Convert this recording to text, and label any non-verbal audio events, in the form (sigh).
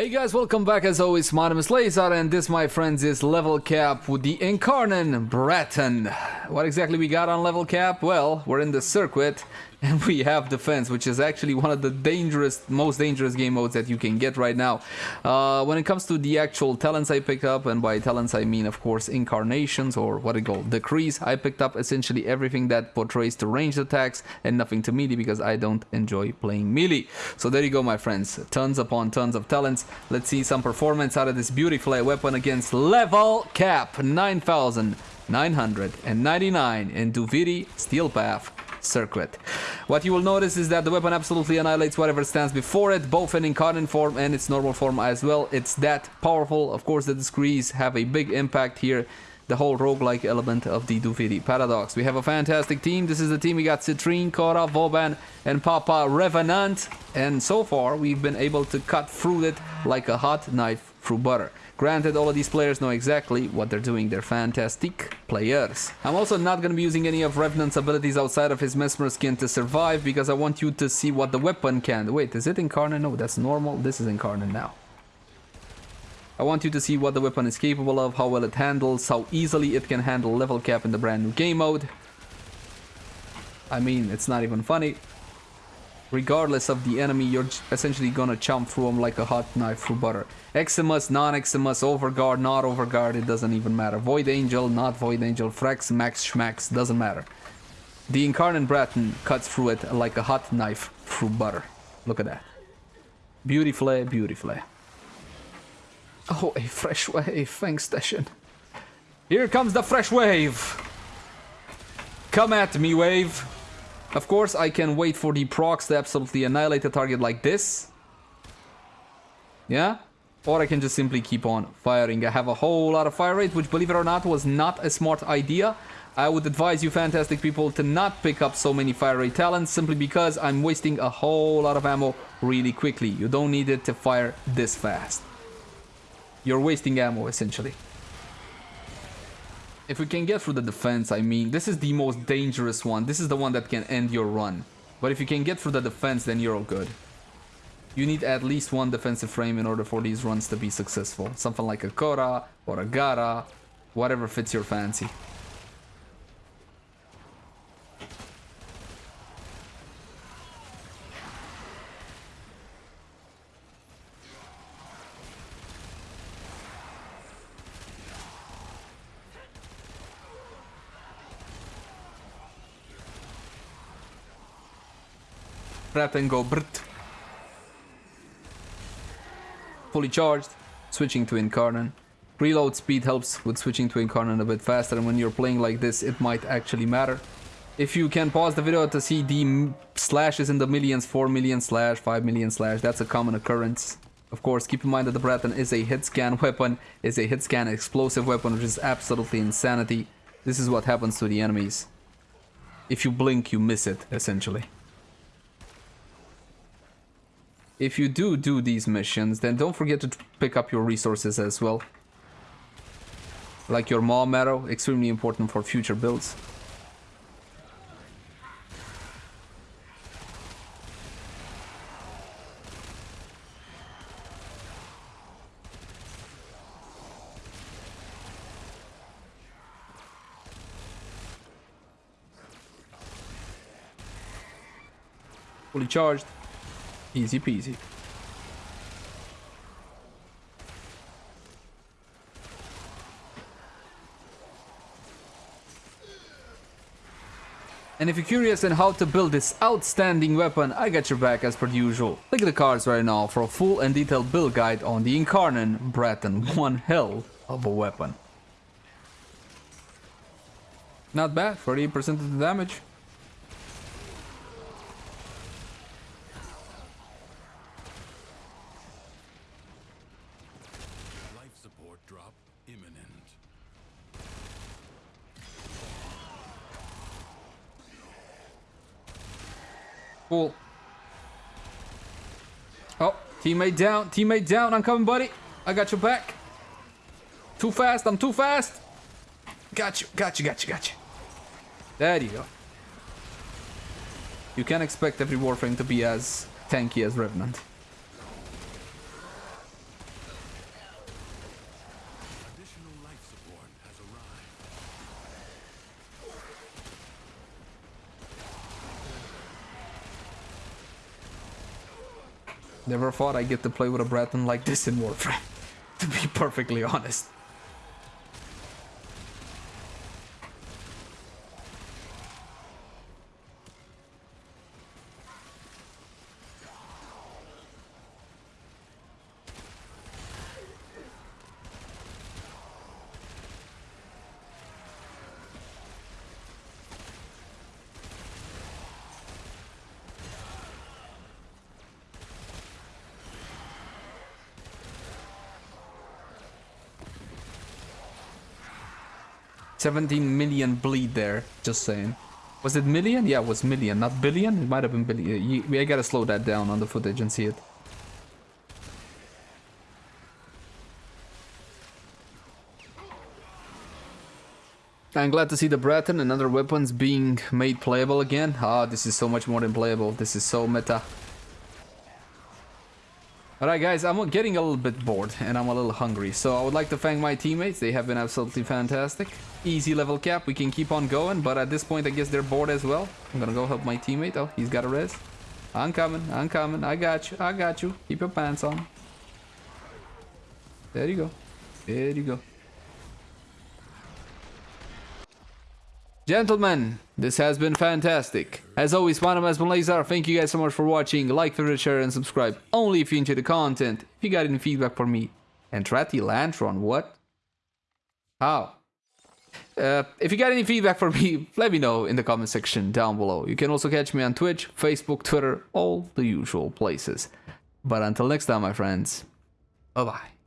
Hey guys, welcome back as always, my name is Lazar and this my friends is level cap with the Incarnon Braton. What exactly we got on level cap? Well, we're in the circuit (laughs) and we have defense, which is actually one of the dangerous, most dangerous game modes that you can get right now. Uh, when it comes to the actual talents I picked up, and by talents I mean, of course, incarnations or what I call decrees, I picked up essentially everything that portrays to ranged attacks and nothing to melee because I don't enjoy playing melee. So there you go, my friends. Tons upon tons of talents. Let's see some performance out of this beautiful weapon against level cap 9999 in Duviri Steel Path circuit. What you will notice is that the weapon absolutely annihilates whatever stands before it, both in incarnate form and its normal form as well. It's that powerful. Of course, the decrees have a big impact here the whole roguelike element of the Duviri Paradox. We have a fantastic team. This is the team we got Citrine, Khora, Voban, and Papa Revenant. And so far, we've been able to cut through it like a hot knife through butter. Granted, all of these players know exactly what they're doing. They're fantastic players. I'm also not going to be using any of Revenant's abilities outside of his Mesmer skin to survive because I want you to see what the weapon can. Wait, is it incarnate? No, that's normal. This is incarnate now. I want you to see what the weapon is capable of, how well it handles, how easily it can handle level cap in the brand new game mode. I mean, it's not even funny regardless of the enemy, you're essentially gonna chomp through them like a hot knife through butter. Eximus, non-Eximus, Overguard, not Overguard, it doesn't even matter. Void Angel, not Void Angel, Frex, Max, Schmax, doesn't matter. The Incarnate Braton cuts through it like a hot knife through butter. Look at that. Beautifully, beautifully. Oh, a fresh wave, thanks Station. Here comes the fresh wave! Come at me, wave! Of course, I can wait for the procs to absolutely annihilate the target like this. Yeah? Or I can just simply keep on firing. I have a whole lot of fire rate, which believe it or not was not a smart idea. I would advise you fantastic people to not pick up so many fire rate talents simply because I'm wasting a whole lot of ammo really quickly. You don't need it to fire this fast. You're wasting ammo essentially. If we can get through the defense, I mean, this is the most dangerous one. This is the one that can end your run. But if you can get through the defense, then you're all good. You need at least one defensive frame in order for these runs to be successful. Something like a Khora or a Gara, whatever fits your fancy. And go brt. Fully charged, switching to Incarnate. Reload speed helps with switching to Incarnate a bit faster and when you're playing like this it might actually matter. If you can pause the video to see the slashes in the millions, 4 million slash, 5 million slash, that's a common occurrence. Of course, keep in mind that the Braton is a hit scan (laughs) weapon, is a hit scan explosive weapon, which is absolutely insanity. This is what happens to the enemies. If you blink, you miss it, essentially if you do do these missions, then don't forget to pick up your resources as well. Like your Maw Marrow, extremely important for future builds. Fully charged. Easy peasy. And if you're curious on how to build this outstanding weapon, I got your back as per usual. Click the cards right now for a full and detailed build guide on the Incarnate Braton. One hell of a weapon. Not bad, 38% of the damage. Cool. Oh, teammate down. Teammate down. I'm coming, buddy. I got your back. Too fast. I'm too fast. Got you. Got you. Got you. Got you. There you go. You can't expect every Warframe to be as tanky as Revenant. Never thought I'd get to play with a Braton like this in Warframe, (laughs) to be perfectly honest. Seventeen million bleed there. Just saying. Was it million? Yeah, it was million, not billion. It might have been billion. I gotta slow that down on the footage and see it. I'm glad to see the Braton and other weapons being made playable again. Ah, this is so much more than playable. This is so meta. Alright guys, I'm getting a little bit bored and I'm a little hungry. So I would like to thank my teammates. They have been absolutely fantastic. Easy level cap. We can keep on going. But at this point, I guess they're bored as well. I'm gonna go help my teammate. Oh, he's got a res. I'm coming. I'm coming. I got you. I got you. Keep your pants on. There you go. There you go. Gentlemen, this has been fantastic. As always, my name is Lazar. Thank you guys so much for watching. Like, favorite, share, and subscribe. Only if you enjoy the content. If you got any feedback for me. And Trati Lantron, what? How? Uh, if you got any feedback for me, (laughs) let me know in the comment section down below. You can also catch me on Twitch, Facebook, Twitter, all the usual places. But until next time, my friends, bye-bye.